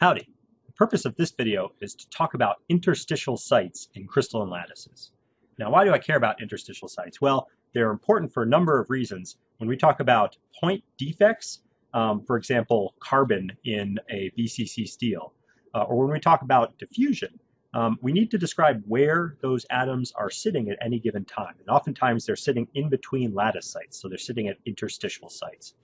Howdy. The purpose of this video is to talk about interstitial sites in crystalline lattices. Now, why do I care about interstitial sites? Well, they're important for a number of reasons. When we talk about point defects, um, for example, carbon in a BCC steel, uh, or when we talk about diffusion, um, we need to describe where those atoms are sitting at any given time. And oftentimes they're sitting in between lattice sites, so they're sitting at interstitial sites.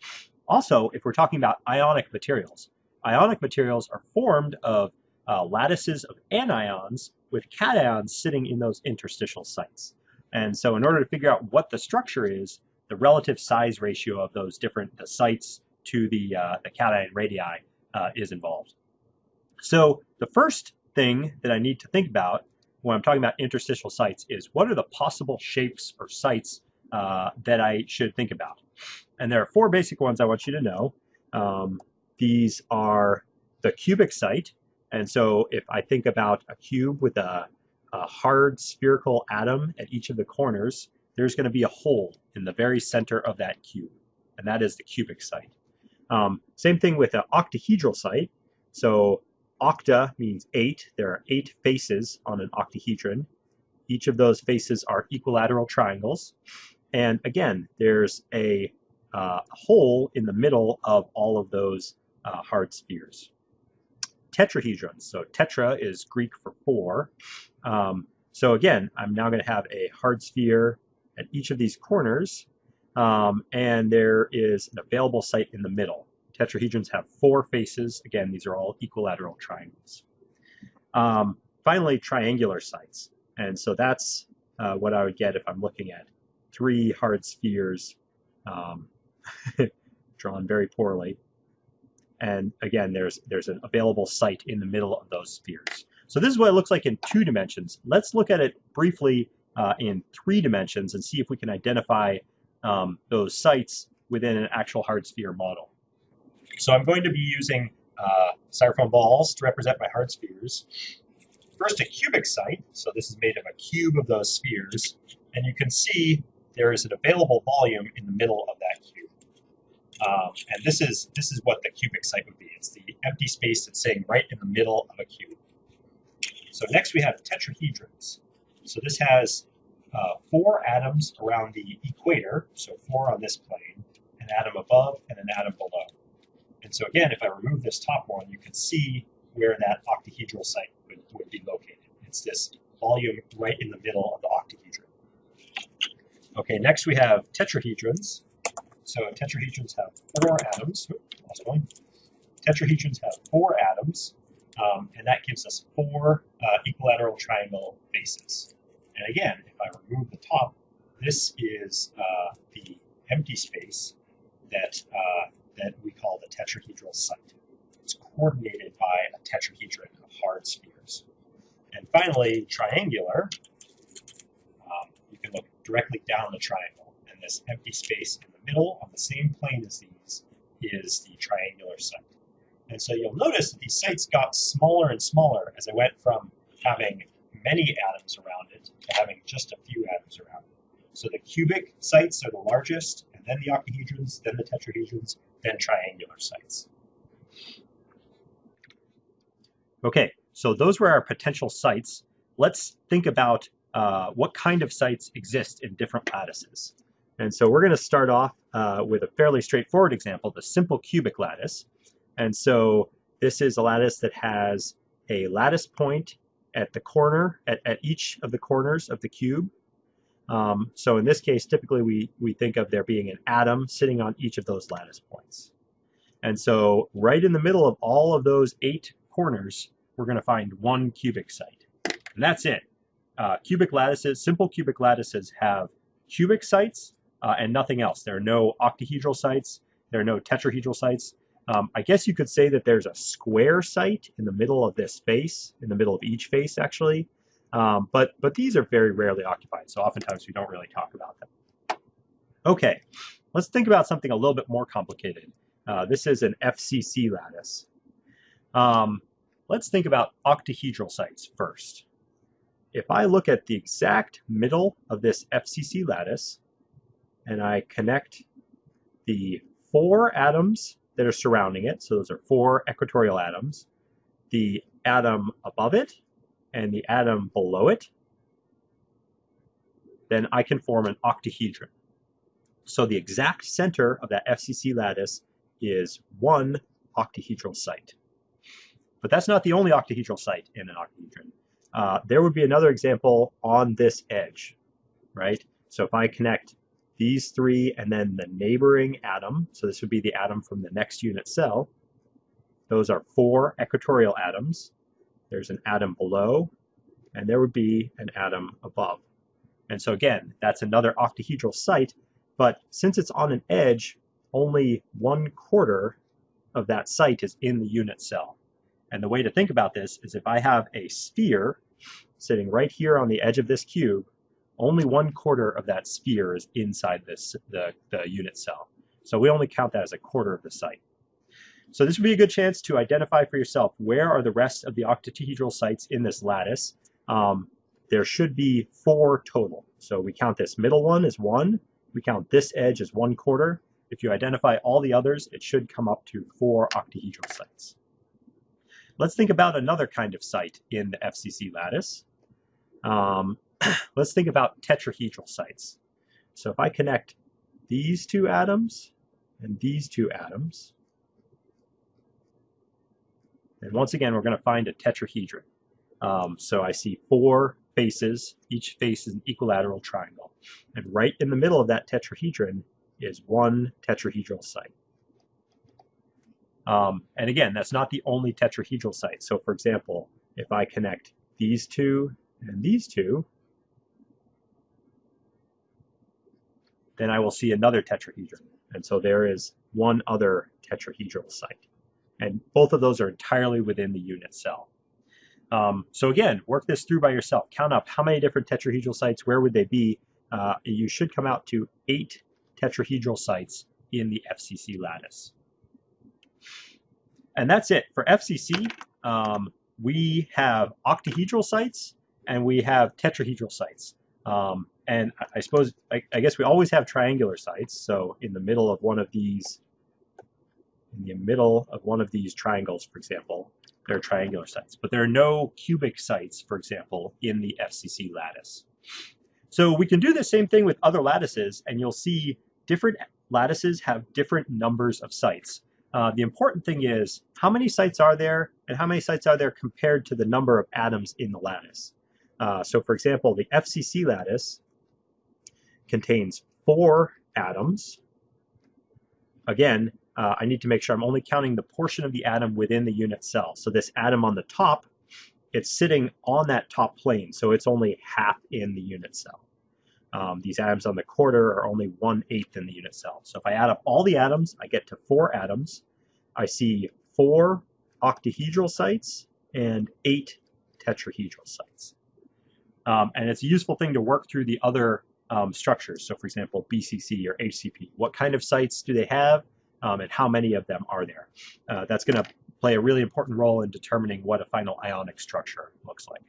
Also, if we're talking about ionic materials, ionic materials are formed of uh, lattices of anions with cations sitting in those interstitial sites. And so in order to figure out what the structure is, the relative size ratio of those different the sites to the, uh, the cation radii uh, is involved. So the first thing that I need to think about when I'm talking about interstitial sites is what are the possible shapes or sites uh, that I should think about? And there are four basic ones I want you to know. Um, these are the cubic site. And so if I think about a cube with a, a hard spherical atom at each of the corners, there's going to be a hole in the very center of that cube. And that is the cubic site. Um, same thing with an octahedral site. So octa means eight. There are eight faces on an octahedron. Each of those faces are equilateral triangles. And again, there's a uh, hole in the middle of all of those uh, hard spheres. Tetrahedrons. So tetra is Greek for four. Um, so again, I'm now going to have a hard sphere at each of these corners, um, and there is an available site in the middle. Tetrahedrons have four faces. Again, these are all equilateral triangles. Um, finally, triangular sites. And so that's uh, what I would get if I'm looking at three hard spheres um, drawn very poorly. And again, there's, there's an available site in the middle of those spheres. So this is what it looks like in two dimensions. Let's look at it briefly uh, in three dimensions and see if we can identify um, those sites within an actual hard sphere model. So I'm going to be using uh, styrofoam balls to represent my hard spheres. First, a cubic site. So this is made of a cube of those spheres. And you can see there is an available volume in the middle of that. Um, and this is this is what the cubic site would be. It's the empty space that's sitting right in the middle of a cube. So next we have tetrahedrons. So this has uh, four atoms around the equator, so four on this plane, an atom above and an atom below. And so again, if I remove this top one, you can see where that octahedral site would, would be located. It's this volume right in the middle of the octahedron. Okay, next we have tetrahedrons. So tetrahedrons have four atoms. Lost one. Tetrahedrons have four atoms, um, and that gives us four uh, equilateral triangle faces. And again, if I remove the top, this is uh, the empty space that uh, that we call the tetrahedral site. It's coordinated by a tetrahedron of hard spheres. And finally, triangular. Um, you can look directly down the triangle, and this empty space in middle on the same plane as these is the triangular site. And so you'll notice that these sites got smaller and smaller as I went from having many atoms around it to having just a few atoms around it. So the cubic sites are the largest, and then the octahedrons, then the tetrahedrons, then triangular sites. Okay, so those were our potential sites. Let's think about uh, what kind of sites exist in different lattices. And so we're going to start off uh, with a fairly straightforward example, the simple cubic lattice. And so this is a lattice that has a lattice point at the corner, at, at each of the corners of the cube. Um, so in this case, typically we, we think of there being an atom sitting on each of those lattice points. And so right in the middle of all of those eight corners, we're going to find one cubic site. And that's it. Uh, cubic lattices, simple cubic lattices have cubic sites uh, and nothing else. There are no octahedral sites. There are no tetrahedral sites. Um, I guess you could say that there's a square site in the middle of this face, in the middle of each face, actually. Um, but, but these are very rarely occupied, so oftentimes we don't really talk about them. Okay, let's think about something a little bit more complicated. Uh, this is an FCC lattice. Um, let's think about octahedral sites first. If I look at the exact middle of this FCC lattice, and I connect the four atoms that are surrounding it, so those are four equatorial atoms, the atom above it and the atom below it, then I can form an octahedron. So the exact center of that FCC lattice is one octahedral site. But that's not the only octahedral site in an octahedron. Uh, there would be another example on this edge, right? So if I connect these three and then the neighboring atom, so this would be the atom from the next unit cell, those are four equatorial atoms. There's an atom below, and there would be an atom above. And so again, that's another octahedral site, but since it's on an edge, only one quarter of that site is in the unit cell. And the way to think about this is if I have a sphere sitting right here on the edge of this cube, only one quarter of that sphere is inside this the, the unit cell. So we only count that as a quarter of the site. So this would be a good chance to identify for yourself where are the rest of the octahedral sites in this lattice. Um, there should be four total. So we count this middle one as one, we count this edge as one quarter. If you identify all the others, it should come up to four octahedral sites. Let's think about another kind of site in the FCC lattice. Um, let's think about tetrahedral sites. So if I connect these two atoms and these two atoms, and once again, we're going to find a tetrahedron. Um, so I see four faces. Each face is an equilateral triangle. And right in the middle of that tetrahedron is one tetrahedral site. Um, and again, that's not the only tetrahedral site. So for example, if I connect these two and these two, then I will see another tetrahedron. And so there is one other tetrahedral site. And both of those are entirely within the unit cell. Um, so again, work this through by yourself. Count up how many different tetrahedral sites, where would they be? Uh, you should come out to eight tetrahedral sites in the FCC lattice. And that's it. For FCC, um, we have octahedral sites and we have tetrahedral sites. Um, and I, suppose, I, I, guess we always have triangular sites. So in the middle of one of these, in the middle of one of these triangles, for example, there are triangular sites. But there are no cubic sites, for example, in the FCC lattice. So we can do the same thing with other lattices, and you'll see different lattices have different numbers of sites. Uh, the important thing is how many sites are there and how many sites are there compared to the number of atoms in the lattice. Uh, so for example, the FCC lattice contains four atoms. Again, uh, I need to make sure I'm only counting the portion of the atom within the unit cell. So this atom on the top, it's sitting on that top plane, so it's only half in the unit cell. Um, these atoms on the quarter are only one-eighth in the unit cell. So if I add up all the atoms, I get to four atoms. I see four octahedral sites and eight tetrahedral sites. Um, and it's a useful thing to work through the other um, structures. So for example, BCC or HCP. What kind of sites do they have um, and how many of them are there? Uh, that's going to play a really important role in determining what a final ionic structure looks like.